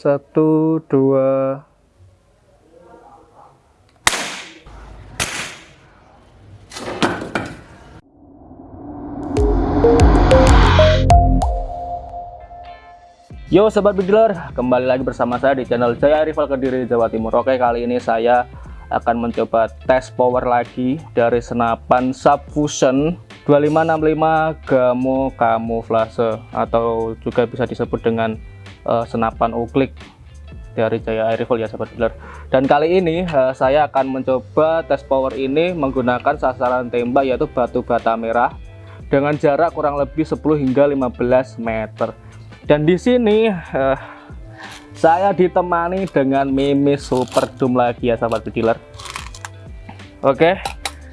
satu dua Yo sobat bediler, kembali lagi bersama saya di channel Jaya Rival Kediri Jawa Timur. Oke, kali ini saya akan mencoba tes power lagi dari senapan Subfusion 2565 Gamo Camouflage atau juga bisa disebut dengan uh, senapan uklik dari Jaya Air Rifle ya sobat bediler. Dan kali ini uh, saya akan mencoba tes power ini menggunakan sasaran tembak yaitu batu bata merah dengan jarak kurang lebih 10 hingga 15 meter. Dan di sini uh, saya ditemani dengan Mimi Super Doom lagi ya sahabat dealer. Oke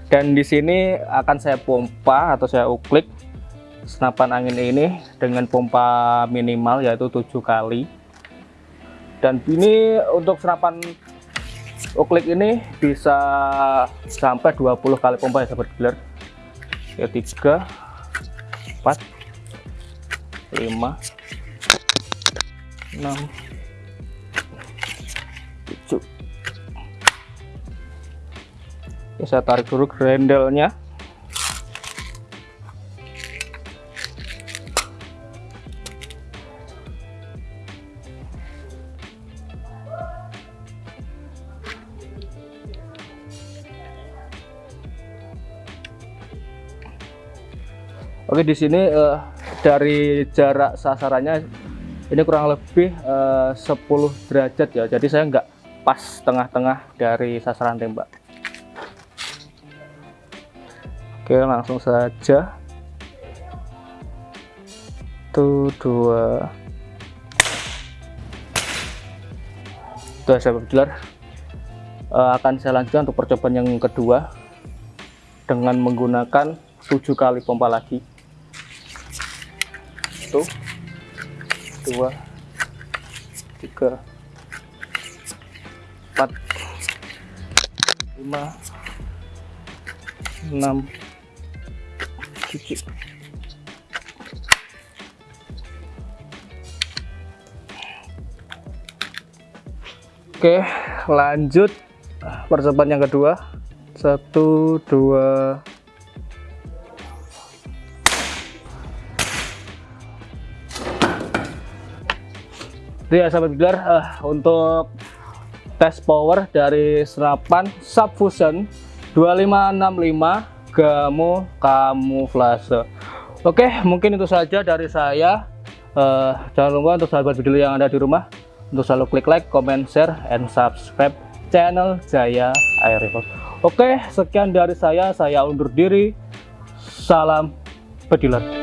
dan di sini akan saya pompa atau saya uklik senapan angin ini dengan pompa minimal yaitu tujuh kali. Dan ini untuk senapan uklik ini bisa sampai 20 kali pompa ya sahabat dealer ya 3 4 5 6 7 Oke, saya tarik dulu grendelnya Oke di sini uh, dari jarak sasarannya ini kurang lebih eh, uh, 10 derajat ya. Jadi saya nggak pas tengah-tengah dari sasaran tembak. Oke langsung saja. Tuh dua. Tuh saya uh, akan saya lanjutkan untuk percobaan yang kedua dengan menggunakan tujuh kali pompa lagi tuh dua tiga empat lima enam tujuh. Oke lanjut percobaan yang kedua. Satu dua itu ya sahabat bilar uh, untuk tes power dari senapan subfusion 2565 Gamo Camouflage oke mungkin itu saja dari saya. Uh, jangan lupa untuk sahabat video yang ada di rumah untuk selalu klik like, comment, share, and subscribe channel Jaya Air oke sekian dari saya. Saya undur diri. Salam pediler